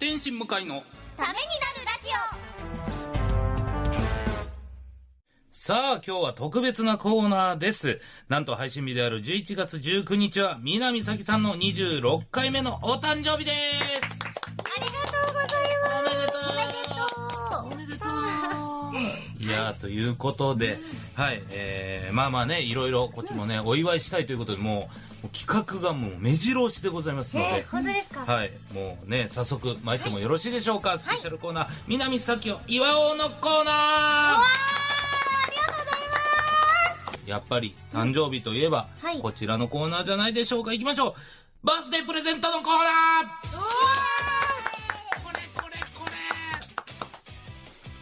天心向かいのためになるラジさあ今日は特別なコーナーです。なんと配信日である11月19日は南咲さんの26回目のお誕生日ですとういうことではいえー、まあまあねいろいろこっちもね、お祝いしたいということでもう企画がもう目白押しでございますので、えー、本当ですか？はい、もうね、早速参ってもよろしいでしょうか、スペシャルコーナー、南咲を祝おうのコーナー。ありがとうございます。やっぱり、誕生日といえば、はい。こちらのコーナーじゃないでしょうか。行きましょう。バースデープレゼントのコーナー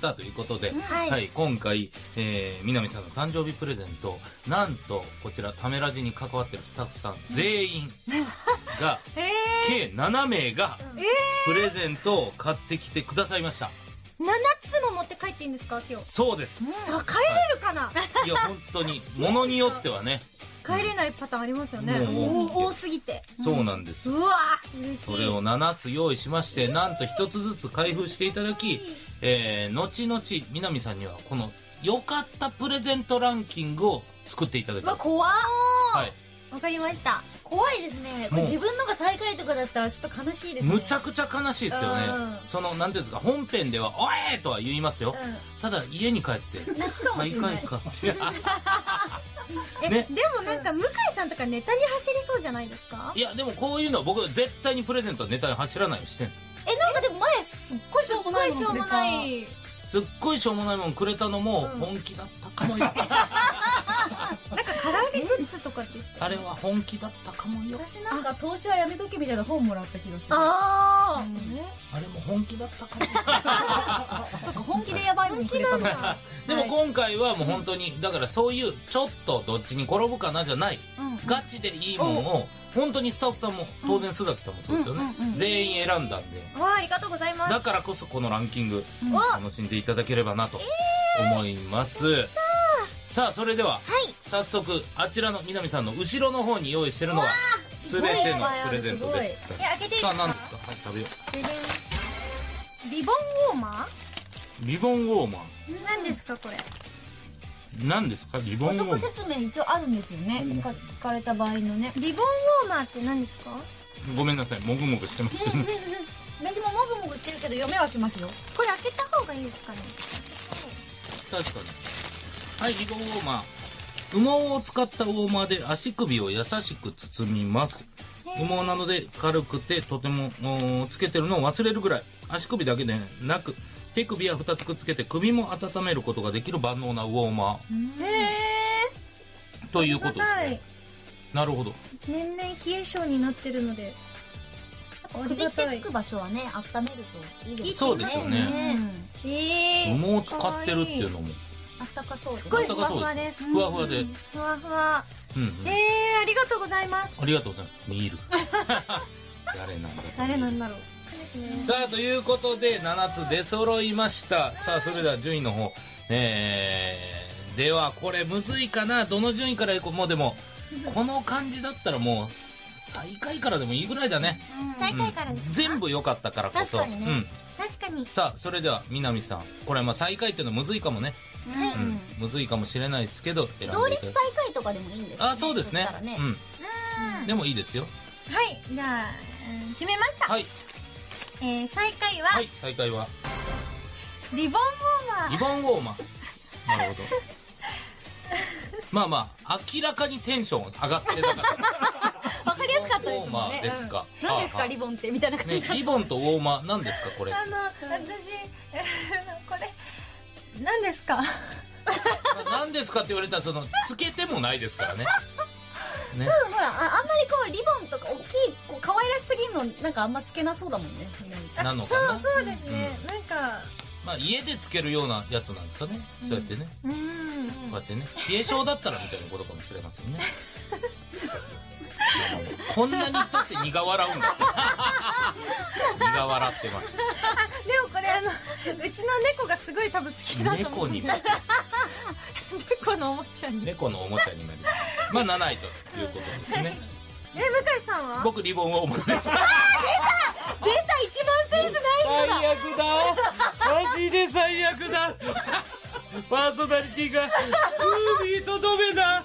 さあ、ということで、はい。今回、えー、南さんの誕生日プレゼント、なんと、こちら、ためラジに関わってるスタッフさん全員が、ー。え計7名が、プレゼントを買ってきてくださいました。ー、7つも持って帰っていいんですか今日？そうです。さあ帰れるかな、いや、本当に、ものによってはね、帰れないパターンありますよねもうお多すぎてそうなんです。うわ嬉しいそれを7つ用意しまして、なんと1つずつ開封していただき、えー、後々、南さんにはこの良かったプレゼントランキングを作っていただきます。怖っはい。わかりました怖いですね。これ自分のが最下位とかだったらちょっと悲しいですね。むちゃくちゃ悲しいですよねうん。その、なんていうんですか、本編では、おえーとは言いますよ。ただ、家に帰って、泣くかまあ、いもしれない。かいか。え、ね。でもなんか向井さんとかネタに走りそうじゃないですか？いや、でもこういうのは僕、絶対にプレゼントはネタに走らないようにしてるんですえ、なんかでも前すっごいしょうもないしょうもないすっごいしょうもないもんくれたのもうん。本気だったかもよ。なんか唐揚げグッズとかでしたあれは本気だったかもよ。私なんか投資はやめとけみたいな本もらった気がする。あうん。ねあれも本気だったかも 本気でやばいもんくれたのか。でも今回はもう本当に、だからそういうちょっとどっちに転ぶかなじゃない、うんガチでいいもんを、本当にスタッフさんも、当然須崎さんもそうですよね。全員選んだんで。あわあありがとうございます。だからこそこのランキング、うん。楽しんでいただければなと思います。さあ、それでは、はい。早速、あちらの南さんの後ろの方に用意してるのが、すべてのプレゼントです。え開けていいですさあ、か何ですか？はい、食べよででんリボンウォーマう。リボンウォーマー何ですかこれ？ー。何ですか？リボン補ウォーマー。足説明一応あるんですよね。か聞かれた場合のね。リボンウォーマーって何ですか？ごめんなさい、もぐもぐしてましたね。私ももぐもぐしてるけど読めはしますよ。これ開けた方がいいですかね？確かに。はい、リボンウォーマー。羽毛を使ったウォーマーで足首を優しく包みます。羽毛なので軽くてとてもつけてるのを忘れるぐらい。足首だけでなく、手首は2つくっつけて首も温めることができる万能なウォーマへえーということですね。なるほど。年々冷え性になってるので首ってつく場所はね、温めるといいですね。そうですよねうんええ羽毛を使ってるっていうのも。あったかそうですすごいふわふわですふわふわで。ふわふわうん、うん。ええありがとうございますありがとうございます。見る。誰なんだろう誰なんだろうねさあ、ということで、7つ出揃いました。さあ、それでは順位の方。えー、では、これむずいかな？どの順位からいこう？もうでも、この感じだったらもう、最下位からでもいいぐらいだね。最下位からですか？全部良かったからこそ。確かにねうん。確かにさあ、それでは、南さん。これ、まあ、最下位っていうのはむずいかもね。はいうん。むずいかもしれないですけど、同率最下位とかでもいいんですかあ、そうですねね。うん。でもいいですよ。はいじゃあうん決めましたはい。えー最下位ははい、最下位は。リボンウォーマーリボンウォーマー。なるほど。まあまあ、明らかにテンション上がってたから。わかりやすかったですウォーマもんね。ーですか。うん何ですはあはあかリボンってみたいな感ねじだ、リボンとウォーマー、何ですかこれ。あの私これ何ですか？何ですかって言われたら、その、つけてもないですからね。ね。ほらあ、あんまりこう、リボンとか大きい、こう、可愛らしすぎるの、なんかあんまつけなそうだもんね、みなのかな？そうそうですね、なんかまあ、家でつけるようなやつなんですかね。そうやってね。うんこうやってね。冷え性だったらみたいなことかもしれませんね。こんなに人って苦笑うんだって。苦笑ってます。でもこれあのうちの猫がすごい多分好きだと思う猫にも、猫のおもちゃに。猫のおもちゃになります。まあ、7位ということですね。え向井さんは？僕、リボンを思います。出た！一番センスない人だ。最悪だ。マジで最悪だ。パーソナリティが海とどめだ